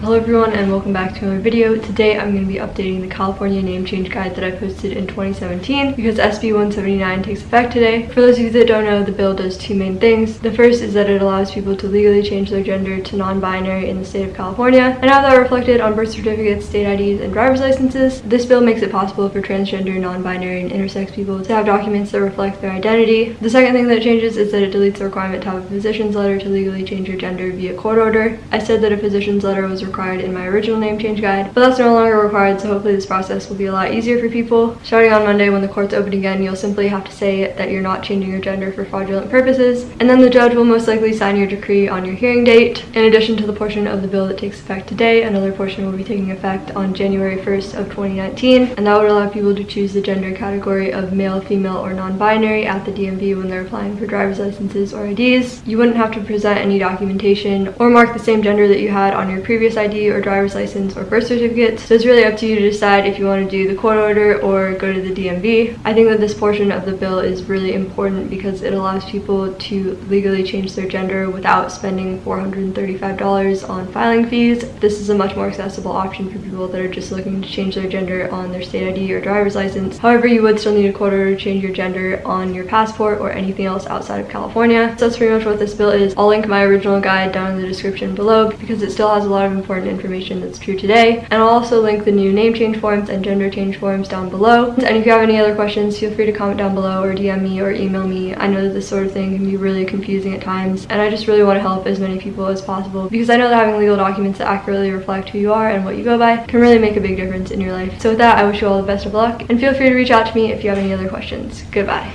Hello everyone and welcome back to another video. Today I'm going to be updating the California name change guide that I posted in 2017 because SB 179 takes effect today. For those of you that don't know, the bill does two main things. The first is that it allows people to legally change their gender to non-binary in the state of California and have that reflected on birth certificates, state IDs, and driver's licenses. This bill makes it possible for transgender, non-binary, and intersex people to have documents that reflect their identity. The second thing that changes is that it deletes the requirement to have a physician's letter to legally change your gender via court order. I said that a physician's letter was required in my original name change guide, but that's no longer required, so hopefully this process will be a lot easier for people. Starting on Monday when the courts open again, you'll simply have to say that you're not changing your gender for fraudulent purposes, and then the judge will most likely sign your decree on your hearing date. In addition to the portion of the bill that takes effect today, another portion will be taking effect on January 1st of 2019, and that would allow people to choose the gender category of male, female, or non-binary at the DMV when they're applying for driver's licenses or IDs. You wouldn't have to present any documentation or mark the same gender that you had on your previous ID or driver's license or birth certificate. So it's really up to you to decide if you want to do the court order or go to the DMV. I think that this portion of the bill is really important because it allows people to legally change their gender without spending $435 on filing fees. This is a much more accessible option for people that are just looking to change their gender on their state ID or driver's license. However, you would still need a court order to change your gender on your passport or anything else outside of California. So that's pretty much what this bill is. I'll link my original guide down in the description below because it still has a lot of important information that's true today. And I'll also link the new name change forms and gender change forms down below. And if you have any other questions, feel free to comment down below or DM me or email me. I know that this sort of thing can be really confusing at times and I just really want to help as many people as possible because I know that having legal documents that accurately reflect who you are and what you go by can really make a big difference in your life. So with that, I wish you all the best of luck and feel free to reach out to me if you have any other questions. Goodbye.